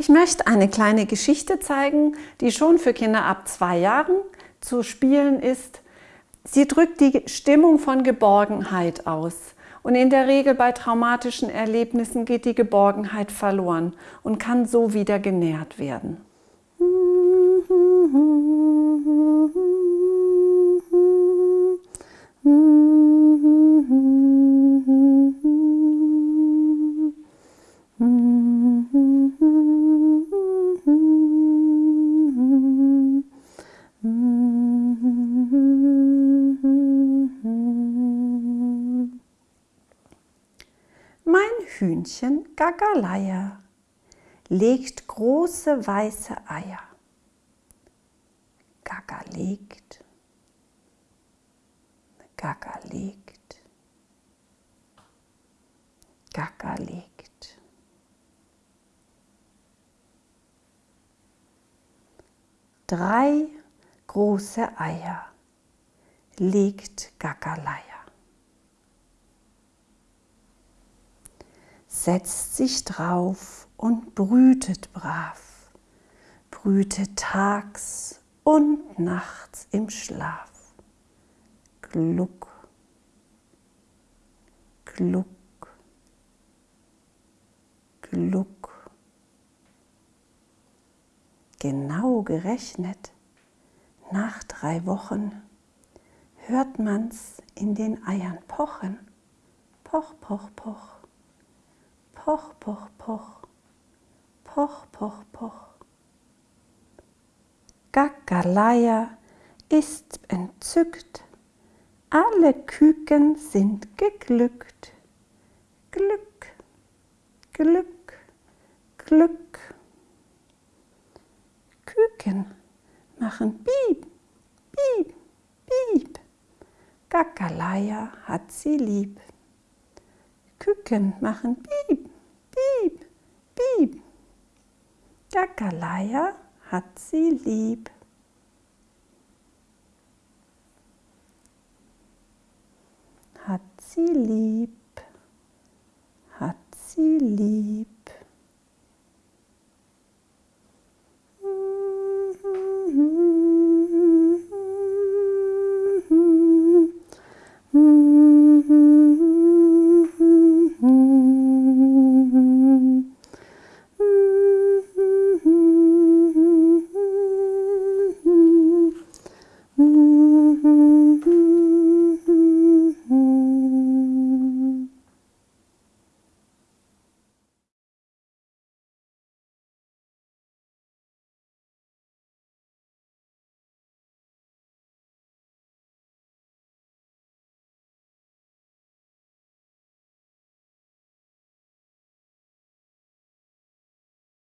Ich möchte eine kleine Geschichte zeigen, die schon für Kinder ab zwei Jahren zu spielen ist. Sie drückt die Stimmung von Geborgenheit aus. Und in der Regel bei traumatischen Erlebnissen geht die Geborgenheit verloren und kann so wieder genährt werden. Mein Hühnchen Gagaleia legt große weiße Eier. Gaga legt, Gaga legt, Gaga legt. Drei große Eier legt Gagaleia. Setzt sich drauf und brütet brav, brütet tags und nachts im Schlaf. Gluck, gluck, gluck. Genau gerechnet, nach drei Wochen hört man's in den Eiern pochen. Poch, poch, poch. Poch, poch, poch. Poch, poch, poch. Gaggalaya ist entzückt, alle Küken sind geglückt. Glück, Glück, Glück. Küken machen Piep, Piep, Piep. Gaggalaya hat sie lieb. Küken machen Piep, jeder hat sie lieb. Hat sie lieb, hat sie lieb. Mm-hmm.